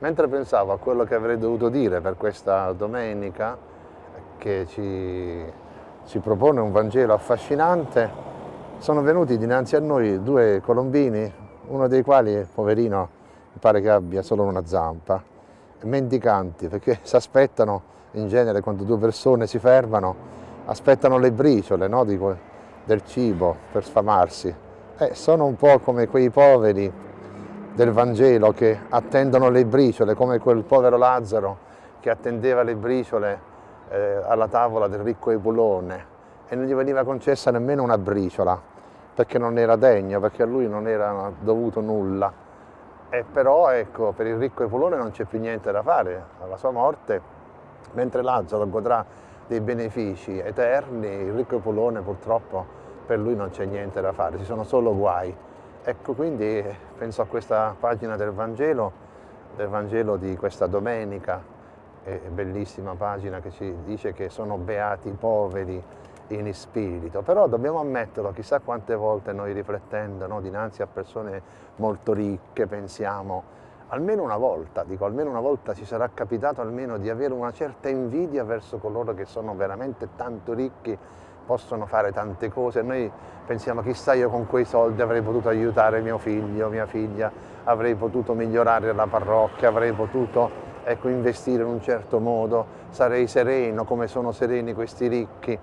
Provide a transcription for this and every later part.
Mentre pensavo a quello che avrei dovuto dire per questa domenica, che ci, ci propone un Vangelo affascinante, sono venuti dinanzi a noi due colombini, uno dei quali, poverino, pare che abbia solo una zampa, mendicanti, perché si aspettano, in genere quando due persone si fermano, aspettano le briciole no, di, del cibo per sfamarsi. Eh, sono un po' come quei poveri del Vangelo che attendono le briciole, come quel povero Lazzaro che attendeva le briciole eh, alla tavola del ricco Epulone e non gli veniva concessa nemmeno una briciola perché non era degno, perché a lui non era dovuto nulla. E però ecco, per il ricco Epulone non c'è più niente da fare alla sua morte, mentre Lazzaro godrà dei benefici eterni, il ricco Epulone purtroppo per lui non c'è niente da fare, ci sono solo guai. Ecco, quindi penso a questa pagina del Vangelo, del Vangelo di questa domenica, bellissima pagina che ci dice che sono beati i poveri in spirito, però dobbiamo ammetterlo, chissà quante volte noi riflettendo no, dinanzi a persone molto ricche pensiamo, almeno una volta, dico almeno una volta ci sarà capitato almeno di avere una certa invidia verso coloro che sono veramente tanto ricchi possono fare tante cose, noi pensiamo chissà io con quei soldi avrei potuto aiutare mio figlio, mia figlia, avrei potuto migliorare la parrocchia, avrei potuto ecco, investire in un certo modo, sarei sereno come sono sereni questi ricchi.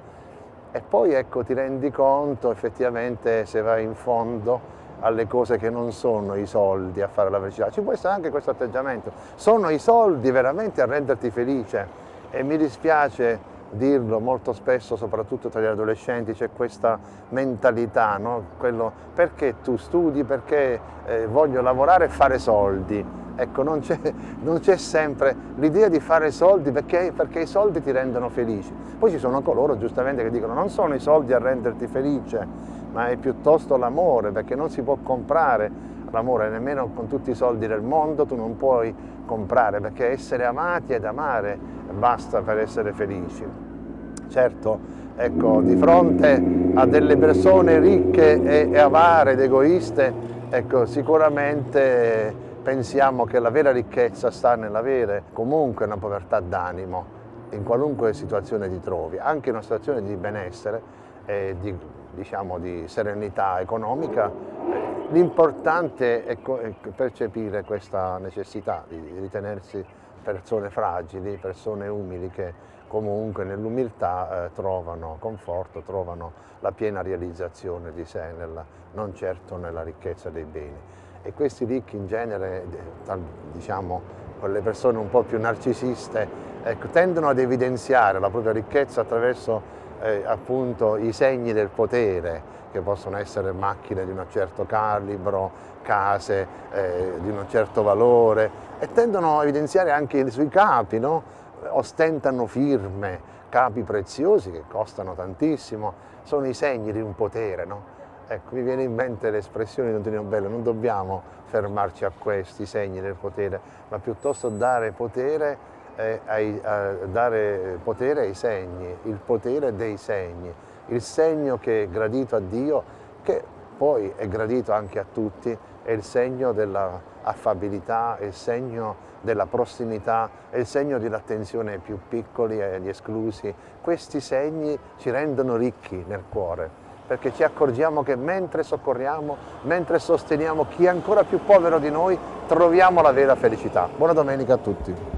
E poi ecco, ti rendi conto effettivamente se vai in fondo alle cose che non sono i soldi a fare la felicità. Ci può essere anche questo atteggiamento. Sono i soldi veramente a renderti felice e mi dispiace dirlo molto spesso, soprattutto tra gli adolescenti, c'è questa mentalità, no? Quello, perché tu studi, perché eh, voglio lavorare e fare soldi. Ecco, non c'è sempre l'idea di fare soldi perché, perché, i soldi ti rendono felici. Poi ci sono coloro giustamente che dicono non sono i soldi a renderti felice, ma è piuttosto l'amore, perché non si può comprare l'amore nemmeno con tutti i soldi del mondo, tu non puoi comprare, perché essere amati ed amare basta per essere felici. Certo, ecco, di fronte a delle persone ricche e, avare ed egoiste, ecco, sicuramente pensiamo che la vera ricchezza sta nell'avere comunque una povertà d'animo, in qualunque situazione ti trovi, anche in una situazione di benessere e di, diciamo, di serenità economica, l'importante è percepire questa necessità di ritenersi persone fragili, persone umili che comunque nell'umiltà eh, trovano conforto, trovano la piena realizzazione di sé, nella, non certo nella ricchezza dei beni. E questi ricchi in genere, diciamo, quelle persone un po' più narcisiste, ecco, tendono ad evidenziare la propria ricchezza attraverso eh, appunto i segni del potere, che possono essere macchine di un certo calibro, case eh, di un certo valore, e tendono a evidenziare anche sui capi, no? ostentano firme, capi preziosi che costano tantissimo, sono i segni di un potere. No? Ecco, mi viene in mente l'espressione di Antonio Bello, non dobbiamo fermarci a questi segni del potere, ma piuttosto dare potere, eh, ai, dare potere ai segni, il potere dei segni, il segno che è gradito a Dio, che poi è gradito anche a tutti, è il segno dell'affabilità, è il segno della prossimità, è il segno dell'attenzione ai più piccoli e agli esclusi. Questi segni ci rendono ricchi nel cuore, perché ci accorgiamo che mentre soccorriamo, mentre sosteniamo chi è ancora più povero di noi, troviamo la vera felicità. Buona domenica a tutti.